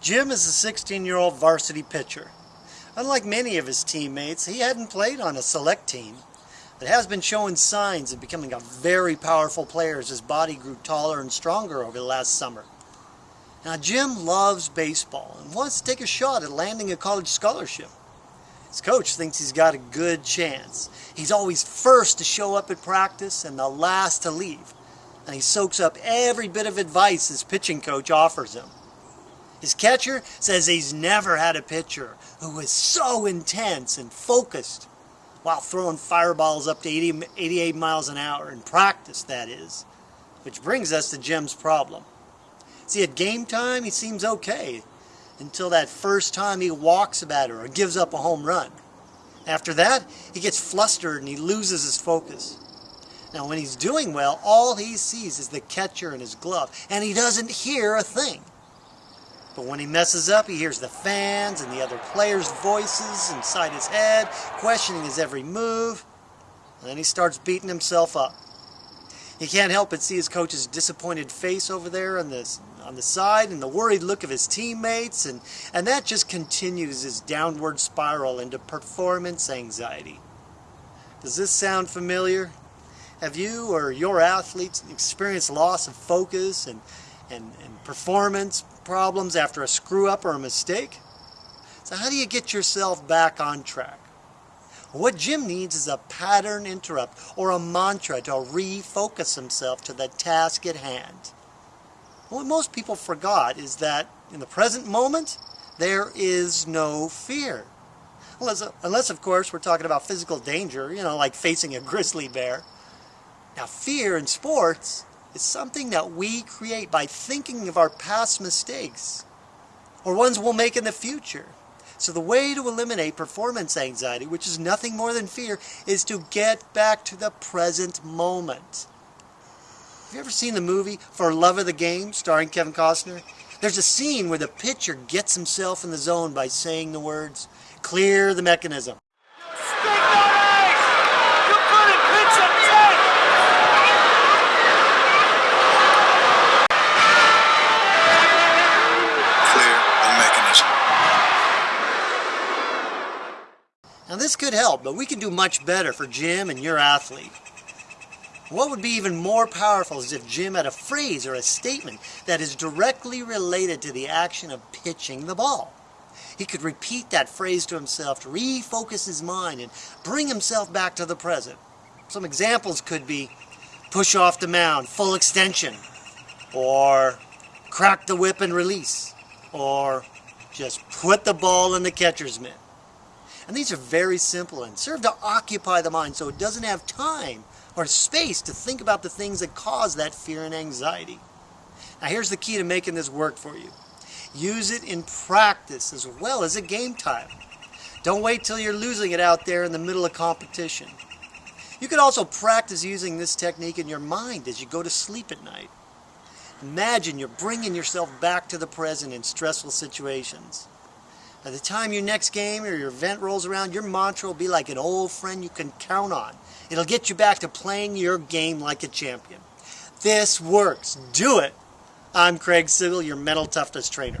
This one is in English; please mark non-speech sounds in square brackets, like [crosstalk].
Jim is a 16-year-old varsity pitcher. Unlike many of his teammates, he hadn't played on a select team, but has been showing signs of becoming a very powerful player as his body grew taller and stronger over the last summer. Now Jim loves baseball and wants to take a shot at landing a college scholarship. His coach thinks he's got a good chance. He's always first to show up at practice and the last to leave. And he soaks up every bit of advice his pitching coach offers him. His catcher says he's never had a pitcher who was so intense and focused while throwing fireballs up to 80, 88 miles an hour in practice, that is. Which brings us to Jim's problem. See, at game time, he seems okay until that first time he walks a batter or gives up a home run. After that, he gets flustered and he loses his focus. Now, when he's doing well, all he sees is the catcher and his glove, and he doesn't hear a thing. But when he messes up, he hears the fans and the other players' voices inside his head, questioning his every move. And then he starts beating himself up. He can't help but see his coach's disappointed face over there on the, on the side and the worried look of his teammates, and, and that just continues his downward spiral into performance anxiety. Does this sound familiar? Have you or your athletes experienced loss of focus and, and, and performance problems after a screw up or a mistake. So how do you get yourself back on track? What Jim needs is a pattern interrupt or a mantra to refocus himself to the task at hand. What most people forgot is that in the present moment, there is no fear. Unless, unless, of course, we're talking about physical danger, you know, like facing a [laughs] grizzly bear. Now, fear in sports is something that we create by thinking of our past mistakes or ones we'll make in the future. So the way to eliminate performance anxiety, which is nothing more than fear, is to get back to the present moment. Have you ever seen the movie For Love of the Game starring Kevin Costner? There's a scene where the pitcher gets himself in the zone by saying the words, clear the mechanism. This could help, but we can do much better for Jim and your athlete. What would be even more powerful is if Jim had a phrase or a statement that is directly related to the action of pitching the ball. He could repeat that phrase to himself to refocus his mind and bring himself back to the present. Some examples could be push off the mound, full extension, or crack the whip and release, or just put the ball in the catcher's mitt. And these are very simple and serve to occupy the mind so it doesn't have time or space to think about the things that cause that fear and anxiety. Now here's the key to making this work for you. Use it in practice as well as at game time. Don't wait till you're losing it out there in the middle of competition. You can also practice using this technique in your mind as you go to sleep at night. Imagine you're bringing yourself back to the present in stressful situations. By the time your next game or your event rolls around, your mantra will be like an old friend you can count on. It'll get you back to playing your game like a champion. This works. Do it. I'm Craig Sigl, your mental toughness trainer.